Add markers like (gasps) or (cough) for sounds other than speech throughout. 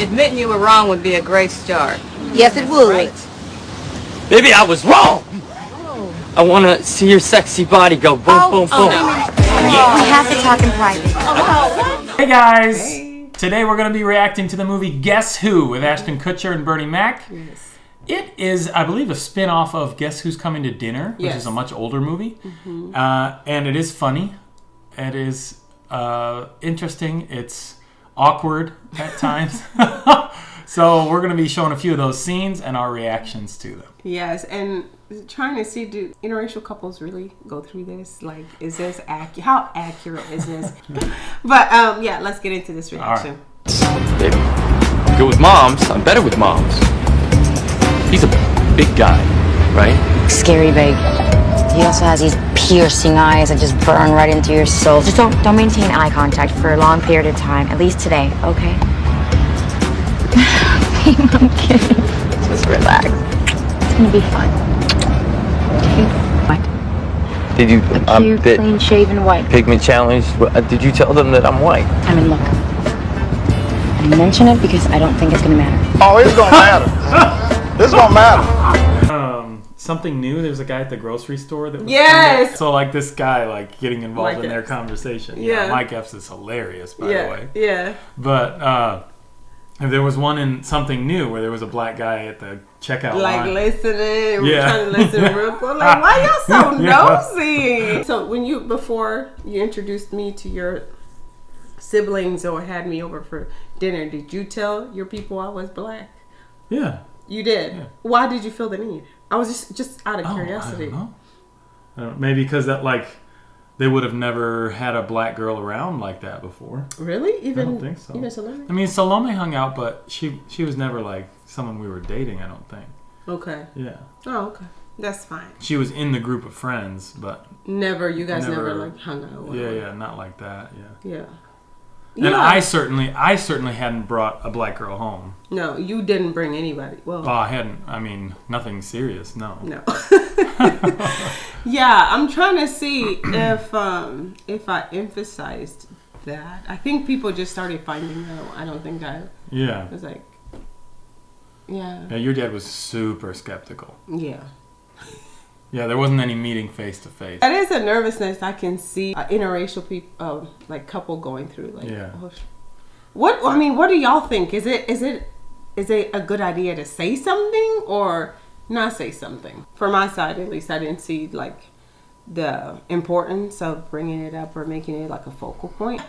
Admitting you were wrong would be a great start. Yes, it would. Maybe I was wrong. I want to see your sexy body go boom, boom, boom. We have to talk in private. Hey guys! Today we're going to be reacting to the movie Guess Who with Ashton Kutcher and Bernie Mac. Yes. It is, I believe, a spin off of Guess Who's Coming to Dinner, which Yes. is a much older movie. Uh, and it is funny. It is uh, interesting. It's awkward at times. (laughs) so we're going to be showing a few of those scenes and our reactions to them. Yes, and trying to see do interracial couples really go through this? Like, is this accurate? How accurate is this? (laughs) but um, yeah, let's get into this reaction. Baby, I'm good with moms. I'm better with moms. He's a big guy, right? Scary big. He also has these piercing eyes that just burn right into your soul. Just don't don't maintain eye contact for a long period of time. At least today, okay? (laughs) I'm kidding. Just relax. It's gonna be fun. Okay. What? Did you A um, clear, clean shaven white. pigment challenge? uh, Did you tell them that I'm white? I mean, look. I mention it because I don't think it's gonna matter. Oh, it's gonna matter. it's gonna matter. Something new. There's a guy at the grocery store that was Yes! so like this guy like getting involved Mike in their Epps. conversation. Yeah. Mike Epps is hilarious, by the way. yeah. But uh, there was one in something new where there was a black guy at the checkout Like line. listening, we're Yeah. trying to listen real (laughs) quick. Like, why y'all so (laughs) Yeah. nosy? So when you before you introduced me to your siblings or had me over for dinner, did you tell your people I was black? Yeah. You did. Yeah. Why did you feel the need? I was just just out of Oh, curiosity. I don't know. I don't- maybe because that like they would have never had a black girl around like that before. Really? Even I don't think so. Even Salome? I mean, Salome hung out, but she she was never like someone we were dating. I don't think. Okay. Yeah. Oh, okay. That's fine. She was in the group of friends, but Never. You guys never, Never- like hung out. yeah, yeah, not like that. Yeah. Yeah. And I certainly, I certainly hadn't brought a black girl home. No, you didn't bring anybody. Well, Well, I hadn't. I mean, nothing serious. No. no. (laughs) (laughs) yeah, I'm trying to see if um if I emphasized that. I think people just started finding out. I don't think I Yeah. was like, yeah, Yeah. Your dad was super skeptical. yeah. (laughs) Yeah, there wasn't any meeting face to face. That is a nervousness I can see uh, interracial people, uh, like couple going through. Like, Yeah. oh, what I mean, what do y'all think? Is it is it is it a good idea to say something or not say something? For my side, at least, I didn't see like the importance of bringing it up or making it like a focal point.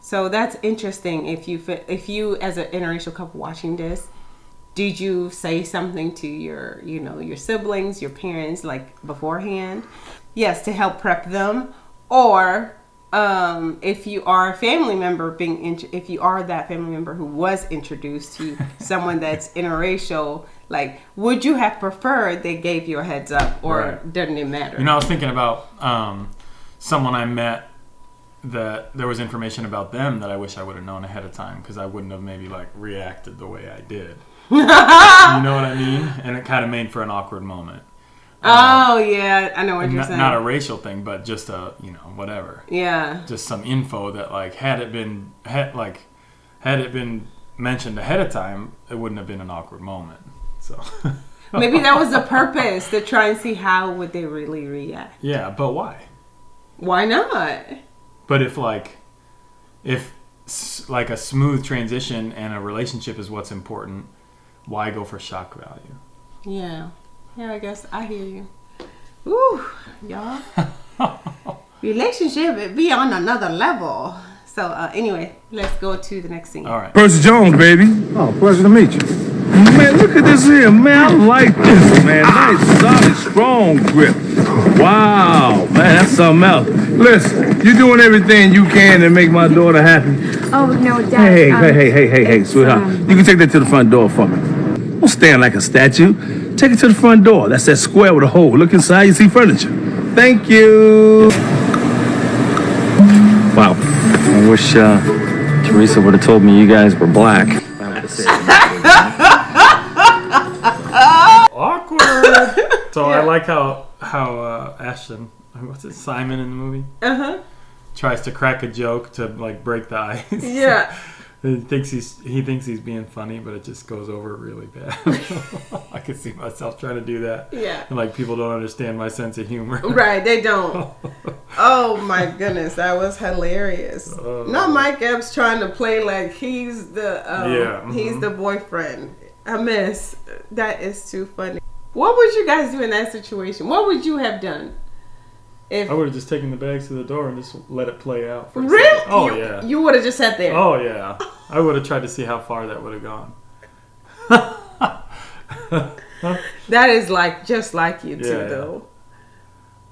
So that's interesting. If you if you as an interracial couple watching this, did you say something to your you know your siblings your parents like beforehand? Yes to help prep them? Or um, if you are a family member being int- if you are that family member who was introduced to (laughs) someone that's interracial like would you have preferred they gave you a heads up or Right. doesn't it matter? You know, I was thinking about um, someone I met that there was information about them that I wish I would have known ahead of time because I wouldn't have maybe like reacted the way I did. (laughs) you know what I mean? And it kind of made for an awkward moment. Uh, oh yeah i know what you're Not, saying not a racial thing, but just a you know whatever. yeah Just some info that like had it been had like had it been mentioned ahead of time, it wouldn't have been an awkward moment. So (laughs) maybe that was the purpose to try and see how would they really react yeah, but why? why not But if like, if like a smooth transition and a relationship is what's important, why go for shock value? Yeah. Yeah, I guess I hear you. Ooh, y'all. (laughs) Relationship it be on another level. So uh, anyway, let's go to the next scene. All right. Percy Jones, baby. Oh, pleasure to meet you. Man, look at this here, man. I like this, man. Nice, solid, strong grip. Wow, man, that's something else. Listen, you're doing everything you can to make my daughter happy. Oh no, Dad. Hey, um, hey, hey, hey, hey, hey, sweetheart. um, You can take that to the front door for me. Don't stand like a statue. Take it to the front door. That's that square with a hole. Look inside, you see furniture. Thank you. Wow. I wish uh, Teresa would have told me you guys were black. (laughs) Awkward. so I like how how uh, Ashton, (laughs) what's it, Simon in the movie, Uh huh. tries to crack a joke to like break the ice. (laughs) Yeah. He thinks he's he thinks he's being funny, but it just goes over really bad. (laughs) I could see myself trying to do that. Yeah. And like people don't understand my sense of humor. Right, they don't. Oh my goodness, that was hilarious. Oh. Not Mike Epps trying to play like he's the um, Yeah, he's mhm. the boyfriend. A miss That is too funny. What would you guys do in that situation? What would you have done? If I would have just taken the bags to the door and just let it play out. For really. Oh you, yeah. you would have just sat there. Oh yeah. I would have tried to see how far that would have gone. (laughs) That is like just like you too, Yeah, yeah. though.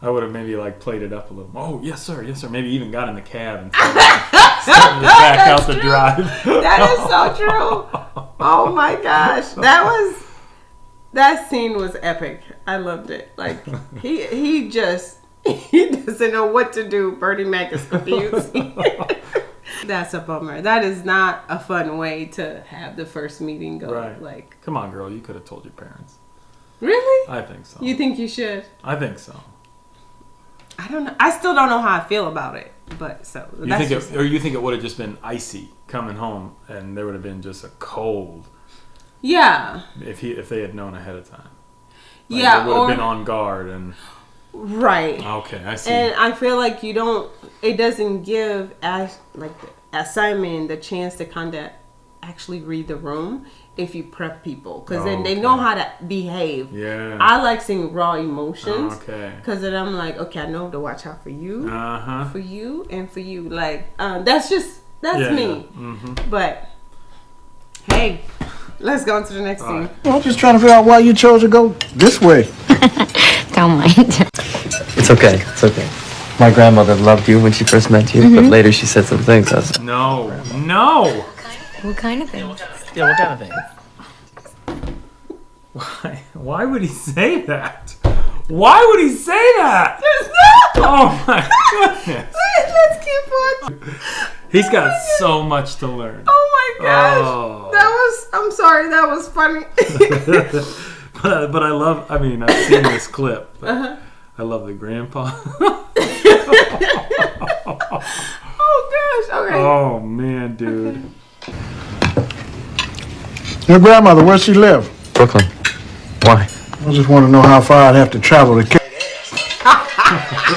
I would have maybe like played it up a little. Oh yes sir, yes sir. Maybe even got in the cab and started (laughs) to back out the drive. That is so true. (laughs) Oh my gosh, that was that scene was epic. I loved it. Like he he just (laughs) he doesn't know what to do. Bernie Mac is confused. (laughs) That's a bummer. That is not a fun way to have the first meeting go. Right. Like Come on, girl. You could have told your parents. really, I think so. you think you should? I think so. I don't know. I still don't know how I feel about it. But so You think it, or you think it would have just been icy coming home, and there would have been just a cold yeah, if he if they had known ahead of time. Like, yeah, they would have been on guard and right. okay, I see. And I feel like you don't. It doesn't give as like the Simon the chance to kind of actually read the room if you prep people because then they know how to behave. yeah. I like seeing raw emotions okay. because then I'm like, okay, I know to watch out for you, Uh huh. for you, and for you. Like um, that's just that's Yeah. me. hmm But hey, let's go on to the next scene. Well, I'm just trying to figure out why you chose to go this way. (laughs) Don't mind. It's okay. It's okay. My grandmother loved you when she first met you, but mm-hmm. later she said some things. I was, No, no. what kind of thing? yeah, what kind of thing? Why? Why would he say that? Why would he say that? Oh my (laughs) goodness. Let's keep on. He's got so much to learn. Oh my gosh, Oh. that was. I'm sorry, that was funny. (laughs) but, but I love. I mean, I've seen this clip. But Uh-huh. I love the grandpa. (laughs) oh gosh. Okay. oh man, dude. Your grandmother, where she live? Brooklyn. Why? I just want to know how far I'd have to travel to.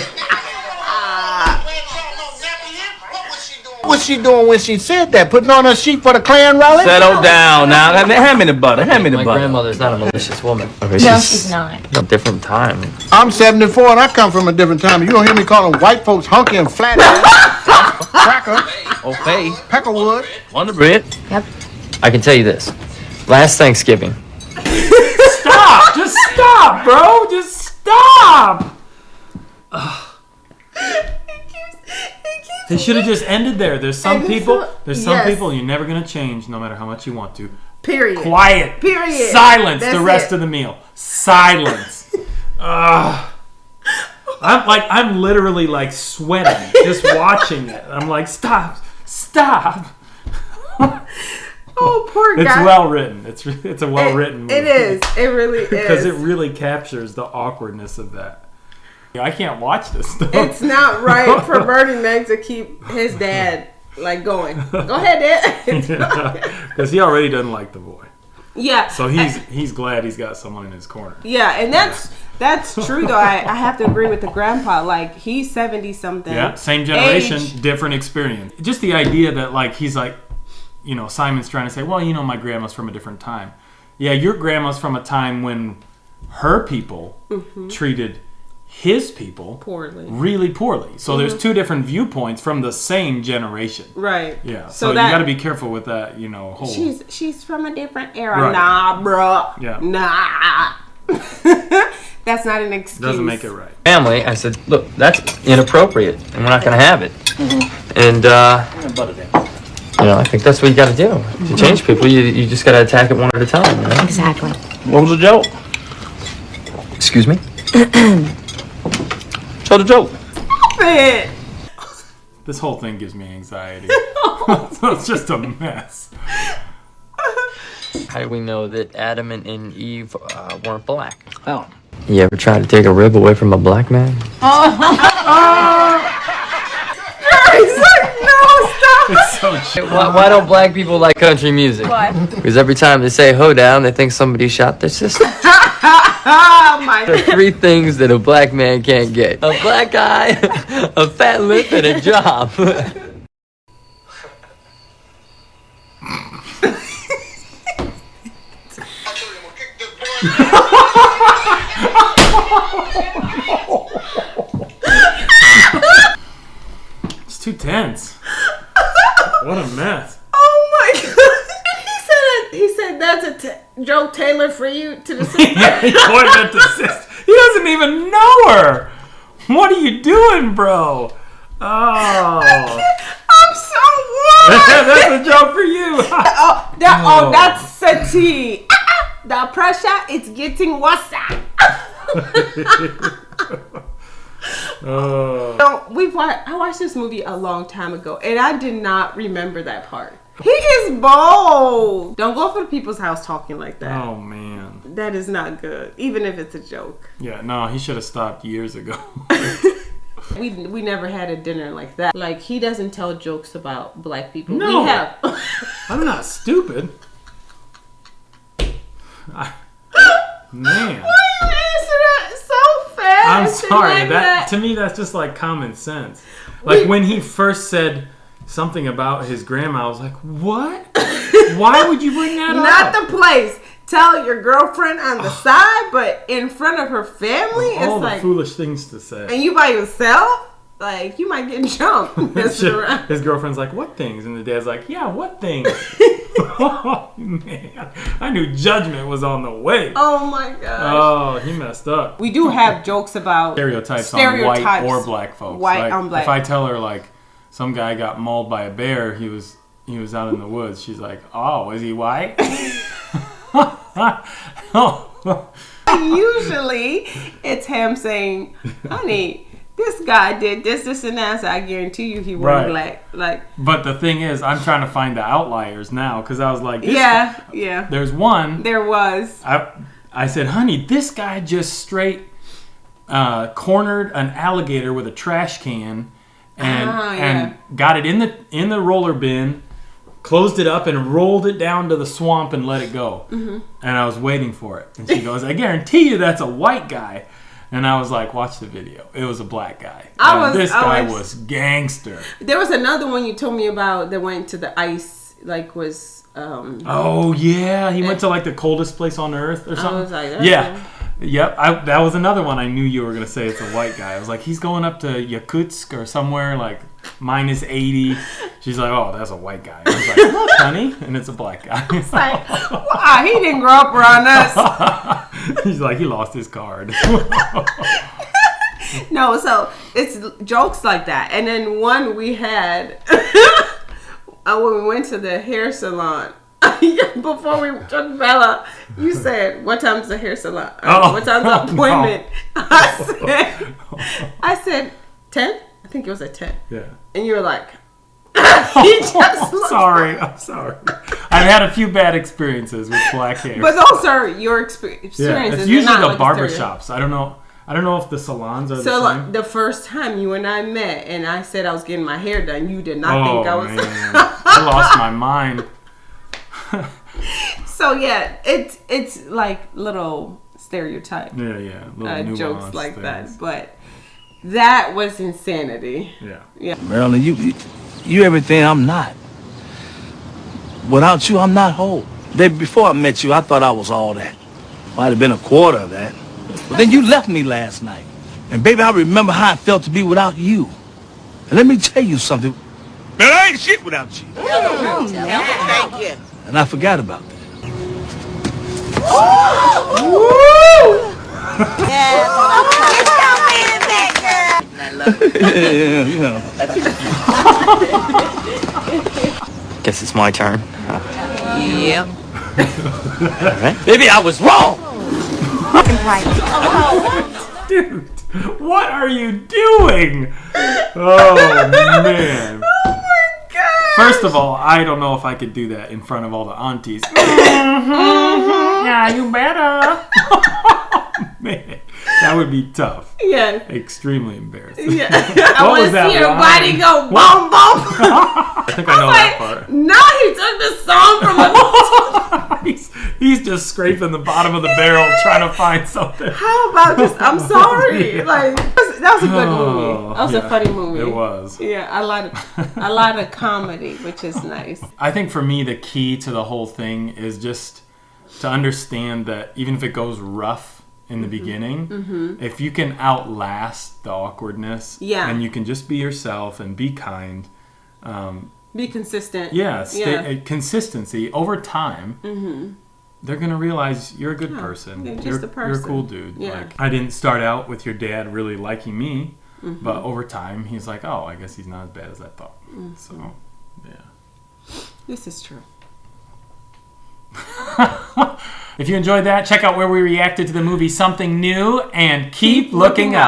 (laughs) she doing when she said that? Putting on a sheet for the Klan rally? Settle down now. Hand me the butter. Hand me the butter. My butter. grandmother's not a malicious woman. Okay, No, she's not. A different time. I'm 74 and I come from a different time. You don't hear me calling white folks hunky and flat ass, (laughs) cracker, Okay. peckerwood. On the bread. Yep. I can tell you this. Last Thanksgiving, Stop! Just stop, bro! Just stop! (laughs) They should have just ended there. There's some And people. so- There's some yes. people you're never gonna change, no matter how much you want to. Period. Quiet. Period. Silence. That's the rest it. of the meal. Silence. (laughs) Ugh. I'm like I'm literally like sweating just (laughs) watching it. I'm like stop, stop. Oh, poor guy. It's well written. It's it's a well It- written. It is. It really (laughs) is. because it really captures the awkwardness of that. I can't watch this stuff. it's not right for (laughs) Bernie Mac to keep his dad like going. Go ahead, Dad. (laughs) because he already doesn't like the boy, yeah. so he's he's glad he's got someone in his corner. Yeah, and that's that's true though. I, I have to agree with the grandpa. Like he's seventy something. Yeah, same generation, Age. different experience. Just the idea that like he's like, you know, Simon's trying to say, well, you know, my grandma's from a different time. Yeah, your grandma's from a time when her people mm-hmm. treated his people Mm-hmm. Poorly. really poorly. So there's two different viewpoints from the same generation. Right. Yeah, So so, that- you got to be careful with that. You know, whole. She's she's from a different era. Right. Nah, bro. Yeah. Nah. (laughs) that's not an excuse. doesn't make it right. family, I said, look, that's inappropriate, and we're not going to have it. And, uh, you know, I think that's what you got to do. To change people, you, you just got to attack it one at a time, you know? Exactly. What was the joke? Excuse me? (clears throat) Tell the joke. it. This whole thing gives me anxiety. (laughs) (laughs) so it's just a mess. How do we know that Adam and, and Eve uh, weren't black? Oh. You ever try to take a rib away from a black man? (laughs) He's like, no, stop. It's Coach. Why, why don't black people like country music? Why? Because every time they say ho down, they think somebody shot their sister. Oh (laughs) my There are three things that a black man can't get a black eye, a fat lip, and a job. It's too tense. What a mess. Oh my god! He said that's a t- joke tailored for you to the (laughs) yeah, he pointed at the (laughs) sister. He doesn't even know her. What are you doing, bro? Oh. (laughs) I'm so warm. That's a joke for you. oh, that, oh, Oh. that's sati. the pressure is getting worse. Oh. So we watched. I watched this movie a long time ago, and I did not remember that part. He is bold. Don't go for the people's house talking like that. Oh man. That is not good, even if it's a joke. Yeah, no, he should have stopped years ago. (laughs) (laughs) We we never had a dinner like that. Like he doesn't tell jokes about black people. No. We have. (laughs) I'm not stupid. I- (gasps) man, You answer that so fast. I'm sorry. like That to me, that's just like common sense. Like We- when he first said something about his grandma, I was like, "What? (laughs) Why would you bring that Not up?" the place. Tell your girlfriend on the (sighs) side, but in front of her family, All it's the like, foolish things to say. and you by yourself, like you might get jumped. (laughs) (laughs) His girlfriend's like, "What things?" And the dad's like, "Yeah, what things?" oh man, I knew judgment was on the way. Oh my gosh. Oh, he messed up. we do have jokes about stereotypes, stereotypes on white Stereotypes. or black folks. White Like, on black. If I tell her like some guy got mauled by a bear, he was he was out in the woods. She's like, "Oh, is he white?" oh. (laughs) Usually, it's him saying, "Honey, this guy did this, this, and that." So I guarantee you, he wasn't Right. black. Like, But the thing is, I'm trying to find the outliers now because I was like, this yeah, yeah. There's one. There was. I I said, "Honey, this guy just straight uh, cornered an alligator with a trash can, and Ah, and got it in the in the roller bin, closed it up, and rolled it down to the swamp and let it go. Mhm. And I was waiting for it, and she goes, "I guarantee you, that's a white guy." And I was like, "Watch the video. It was a black guy. I And was- this I guy was- was gangster." There was another one you told me about that went to the ice. Like, was um. Oh yeah, he went to like the coldest place on earth or something. like, yeah, yep. I, that was another one. I knew you were gonna say it's a white guy. I was like, he's going up to Yakutsk or somewhere like minus eighty. She's like, oh, that's a white guy. I was like, look, (laughs) honey, and it's a black guy. It's like, (laughs) wow, he didn't grow up around us. (laughs) he's like, he lost his card. no, so it's jokes like that. And then one we had uh, when we went to the hair salon. (laughs) Before we took Bella, you said, "What time's the hair salon? Uh, Oh, what time's the (laughs) no. appointment?" (laughs) I said, "I said 10. I think it was at 10. yeah. And you were like, "He just I'm sorry. I'm sorry. I've had a few bad experiences with black hair. But those are your exper- yeah, experiences. it's usually the like a barber shops. I don't know. I don't know if the salons are So the same. like, the first time you and I met, and I said I was getting my hair done, you did not oh think I was. man, I lost my mind. So yeah, it's it's like little stereotype Yeah, yeah, little uh, jokes like things. that, but that was insanity. Yeah. Yeah. Marilyn, you, you you everything I'm not. Without you, I'm not whole. Baby, before I met you, I thought I was all that. Might have been a quarter of that. But then you left me last night. And baby, I remember how it felt to be without you. And let me tell you something. Man, I ain't shit without you. Oh, Thank you. And I forgot about that. yeah, you know. Guess it's my turn. Yep. All right. Maybe I was wrong. Right. Dude, what are you doing? Oh man. First of all, I don't know if I could do that in front of all the aunties. (laughs) Mm-hmm. yeah, you better. (laughs) man, that would be tough. Yeah. Extremely embarrassing. Yeah. (laughs) I What want to see your line? body go boom boom. I think I know that part. No, he took the song from a. he's, he's just scraping the bottom of the barrel trying to find something. How about just? I'm (laughs) sorry. Yeah. Like that was, a good Oh, movie. That was yeah, a funny movie. It was. Yeah, a lot of a (laughs) lot of comedy, which is nice. I think for me, the key to the whole thing is just to understand that even if it goes rough in the beginning, Mhm. if you can outlast the awkwardness, Yeah. and you can just be yourself and be kind, um, Be consistent. yeah, stay, Yeah. uh, consistency over time. Mhm. They're gonna realize you're a good Yeah, person. you're just you're, a you're a cool dude. Yeah. Like I didn't start out with your dad really liking me, Mhm. but over time he's like, oh, I guess he's not as bad as I thought. Mhm. So, yeah. This is true. (laughs) If you enjoyed that, check out where we reacted to the movie Something New and keep, looking, looking out.